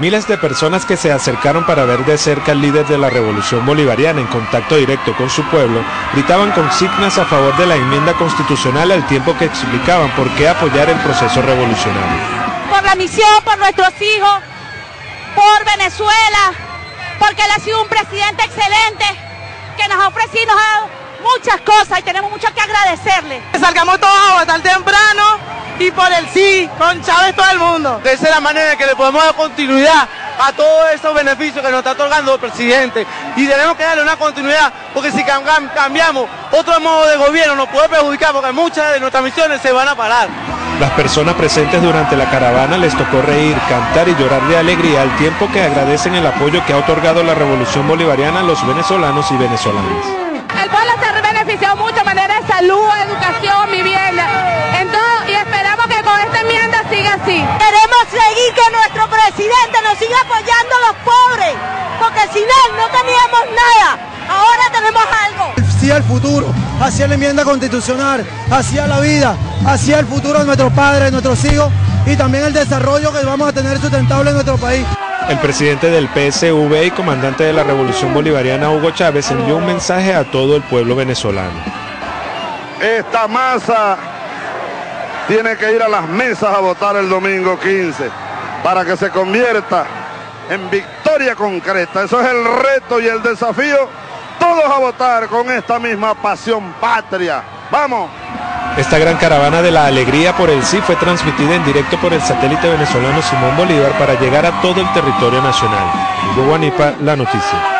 Miles de personas que se acercaron para ver de cerca al líder de la revolución bolivariana en contacto directo con su pueblo, gritaban consignas a favor de la enmienda constitucional al tiempo que explicaban por qué apoyar el proceso revolucionario. Por la misión, por nuestros hijos, por Venezuela, porque él ha sido un presidente excelente, que nos ha ofrecido nos ha dado muchas cosas y tenemos mucho que agradecerle. Salgamos todos a votar temprano con Chávez todo el mundo. De esa es la manera en que le podemos dar continuidad a todos esos beneficios que nos está otorgando el presidente. Y tenemos que darle una continuidad, porque si cambiamos otro modo de gobierno nos puede perjudicar, porque muchas de nuestras misiones se van a parar. Las personas presentes durante la caravana les tocó reír, cantar y llorar de alegría al tiempo que agradecen el apoyo que ha otorgado la revolución bolivariana a los venezolanos y venezolanas. El pueblo se ha beneficiado mucho, manera de salud, educación, vivienda, siga apoyando a los pobres, porque sin él no teníamos nada, ahora tenemos algo. Hacia el futuro, hacia la enmienda constitucional, hacia la vida, hacia el futuro de nuestros padres, de nuestros hijos y también el desarrollo que vamos a tener sustentable en nuestro país. El presidente del PSV y comandante de la Revolución Bolivariana, Hugo Chávez, envió un mensaje a todo el pueblo venezolano. Esta masa tiene que ir a las mesas a votar el domingo 15 para que se convierta en victoria concreta. Eso es el reto y el desafío. Todos a votar con esta misma pasión patria. ¡Vamos! Esta gran caravana de la alegría por el sí fue transmitida en directo por el satélite venezolano Simón Bolívar para llegar a todo el territorio nacional. Guanipa, la noticia.